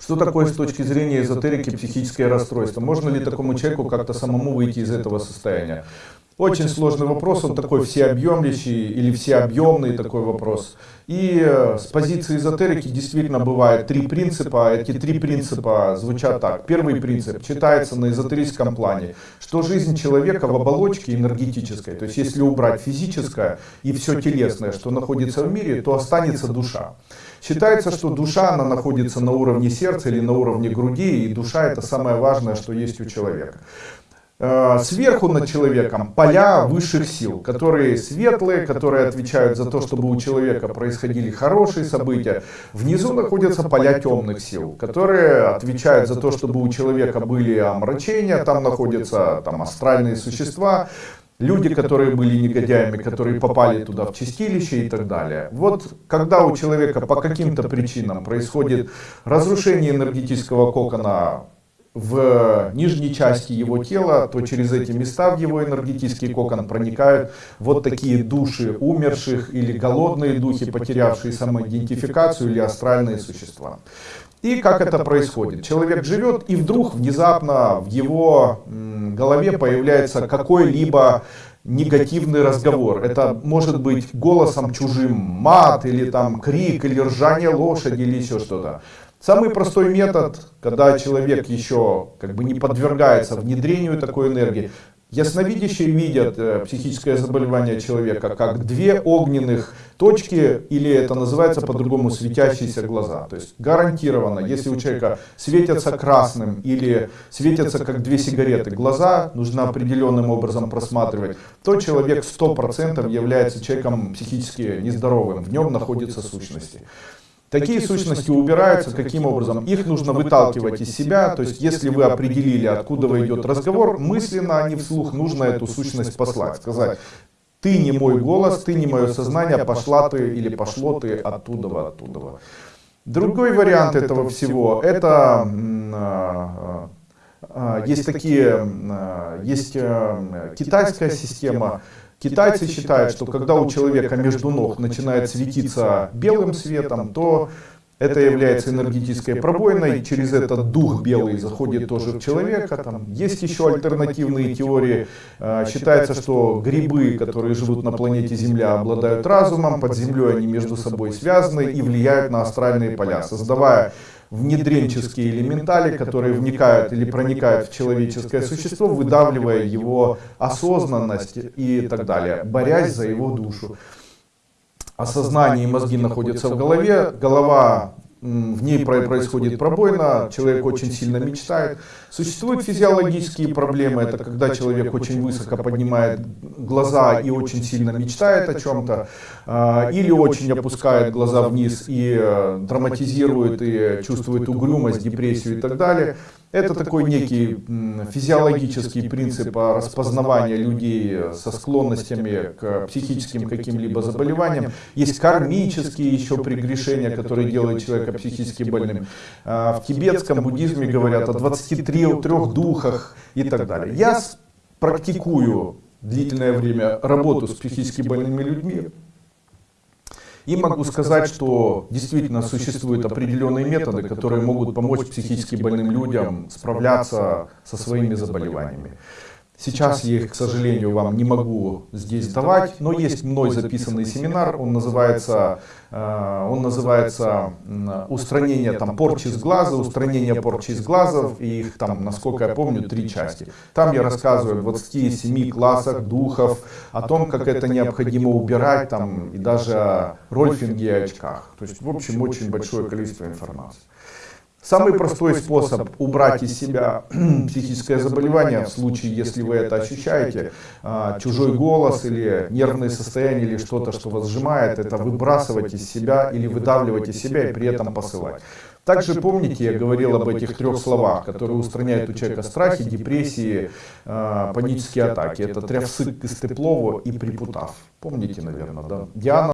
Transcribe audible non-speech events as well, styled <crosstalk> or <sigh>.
Что такое с точки зрения эзотерики психическое расстройство? Можно ли такому человеку как-то самому выйти из этого состояния? Очень сложный вопрос, он такой всеобъемлющий или всеобъемный такой вопрос. И э, с позиции эзотерики действительно бывает три принципа. Эти три принципа звучат так. Первый принцип читается на эзотерическом плане, что жизнь человека в оболочке энергетической, то есть если убрать физическое и все телесное, что находится в мире, то останется душа. Считается, что душа, она находится на уровне сердца или на уровне груди, и душа это самое важное, что есть у человека. Э, сверху над человеком поля высших сил, которые светлые, которые отвечают за то, чтобы у человека происходили хорошие события. Внизу находятся поля темных сил, которые отвечают за то, чтобы у человека были омрачения, там находятся там, астральные существа, люди, которые были негодяями, которые попали туда в чистилище и так далее. Вот когда у человека по каким-то причинам происходит разрушение энергетического кокона в нижней части его тела, то через эти места в его энергетический кокон проникают вот такие души умерших или голодные духи, потерявшие самоидентификацию или астральные существа. И как это происходит? Человек живет и вдруг внезапно в его голове появляется какой-либо негативный разговор. Это может быть голосом чужим, мат или там крик, или ржание лошади, или еще что-то. Самый простой метод, когда человек еще как бы не подвергается внедрению такой энергии, Ясновидящие видят э, психическое заболевание человека как две огненных точки, или это называется по-другому светящиеся глаза. То есть гарантированно, если у человека светятся красным или светятся как две сигареты глаза, нужно определенным образом просматривать, то человек 100% является человеком психически нездоровым, в нем находятся сущности. Такие сущности убираются каким образом? Их нужно выталкивать из себя, то есть если вы определили, откуда идет разговор, мысленно, а не вслух, нужно эту сущность послать, сказать, ты не мой голос, ты не мое сознание, пошла ты или пошло ты оттуда, оттуда. Другой вариант этого всего, это а, а, есть такие, есть китайская система, Китайцы считают, что когда у человека между ног начинает светиться белым светом, то это является энергетической пробоиной, через этот дух белый заходит тоже в человека. Там есть еще альтернативные теории. А, считается, что грибы, которые живут на планете Земля, обладают разумом, под землей они между собой связаны и влияют на астральные поля, создавая внедренческие элементали, которые вникают или проникают в человеческое существо, выдавливая его осознанность и так далее, борясь за его душу. Осознание и мозги находятся в голове, голова в ней происходит пробоина, человек очень сильно мечтает. Существуют физиологические проблемы, это когда человек очень высоко поднимает глаза и очень сильно мечтает о чем-то, а, или очень опускает глаза вниз и э, драматизирует и чувствует угрюмость, депрессию и так далее. Это такой некий физиологический принцип распознавания людей со склонностями к психическим каким-либо заболеваниям. Есть кармические еще прегрешения, которые делают человека психически больным. А, в тибетском буддизме говорят о 23 духах и так далее. Я практикую длительное время работу с психически больными людьми. И могу сказать, что действительно существуют определенные методы, которые могут помочь психически больным людям справляться со своими заболеваниями. Сейчас я их, к сожалению, вам не могу здесь давать, но есть мной записанный семинар, он называется, э, он называется устранение там, порчи с глаза, устранение порчи с глазов, и их там, насколько я помню, три части. Там я рассказываю о 27 классах духов, о том, как это необходимо убирать, там, и даже о рольфинге и очках. То есть, в общем, очень большое количество информации. Самый простой способ убрать из себя <clears throat> психическое заболевание, в случае, если вы это ощущаете, а, чужой голос или нервное состояние или что-то, что вас сжимает, это выбрасывать из себя или выдавливать из себя и при этом посылать. Также помните, я говорил об этих трех словах, которые устраняют у человека страхи, депрессии, а, панические атаки. Это трявсык, Кыстеплову и Припутав. Помните, наверное, да? Диана